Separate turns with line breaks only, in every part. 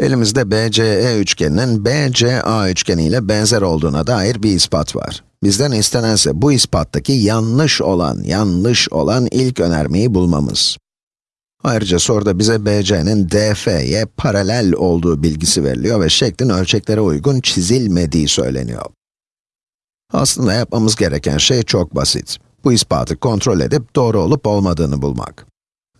Elimizde BCE üçgeninin BCA üçgeni ile benzer olduğuna dair bir ispat var. Bizden istenense bu ispattaki yanlış olan, yanlış olan ilk önermeyi bulmamız. Ayrıca soruda bize BC'nin DF'ye paralel olduğu bilgisi veriliyor ve şeklin ölçeklere uygun çizilmediği söyleniyor. Aslında yapmamız gereken şey çok basit. Bu ispatı kontrol edip doğru olup olmadığını bulmak.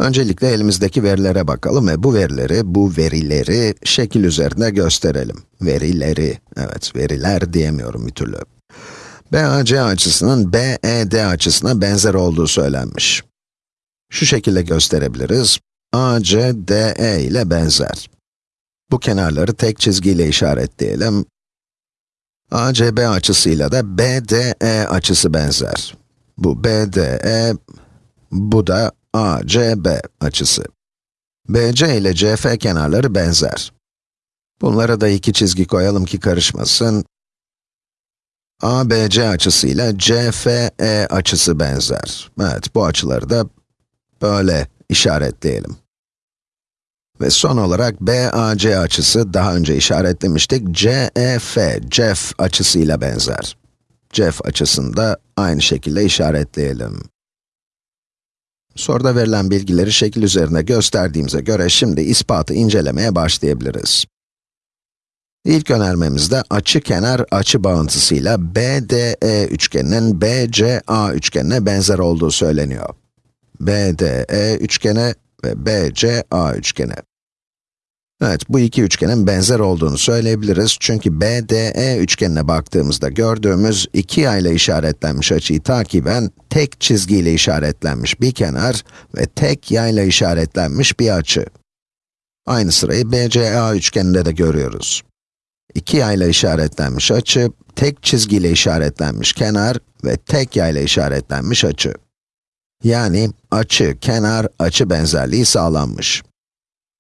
Öncelikle elimizdeki verilere bakalım ve bu verileri, bu verileri şekil üzerinde gösterelim. Verileri, evet veriler diyemiyorum bir türlü. BAC açısının BED açısına benzer olduğu söylenmiş. Şu şekilde gösterebiliriz. AC, DE ile benzer. Bu kenarları tek çizgiyle işaretleyelim. ACB açısıyla da BDE açısı benzer. Bu BDE, bu da ACB açısı. BC ile CF kenarları benzer. Bunlara da iki çizgi koyalım ki karışmasın. ABC açısıyla CFE açısı benzer. Evet, bu açıları da böyle işaretleyelim. Ve son olarak BAC açısı, daha önce işaretlemiştik, CEF, CEF açısıyla benzer. CEF açısını da aynı şekilde işaretleyelim. Soruda verilen bilgileri şekil üzerinde gösterdiğimize göre şimdi ispatı incelemeye başlayabiliriz. İlk önermemizde açı kenar açı bağıntısıyla BDE üçgeninin BCA üçgenine benzer olduğu söyleniyor. BDE üçgeni ve BCA üçgeni. Evet, bu iki üçgenin benzer olduğunu söyleyebiliriz çünkü BDE üçgenine baktığımızda gördüğümüz iki yay ile işaretlenmiş açıyı takiben tek çizgiyle işaretlenmiş bir kenar ve tek yay ile işaretlenmiş bir açı. Aynı sırayı BCA üçgeninde de görüyoruz. İki yay ile işaretlenmiş açı, tek çizgiyle işaretlenmiş kenar ve tek yay ile işaretlenmiş açı. Yani açı, kenar, açı benzerliği sağlanmış.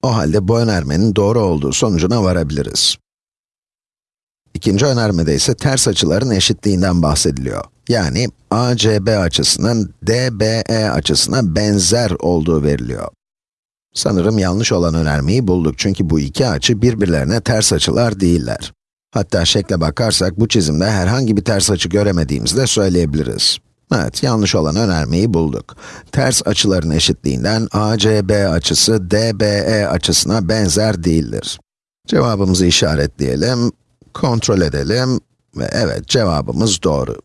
O halde bu önermenin doğru olduğu sonucuna varabiliriz. İkinci önermede ise ters açıların eşitliğinden bahsediliyor. Yani ACB açısının DBE açısına benzer olduğu veriliyor. Sanırım yanlış olan önermeyi bulduk çünkü bu iki açı birbirlerine ters açılar değiller. Hatta şekle bakarsak bu çizimde herhangi bir ters açı göremediğimizi de söyleyebiliriz. Evet, yanlış olan önermeyi bulduk. Ters açıların eşitliğinden ACB açısı DBE açısına benzer değildir. Cevabımızı işaretleyelim, kontrol edelim ve evet cevabımız doğru.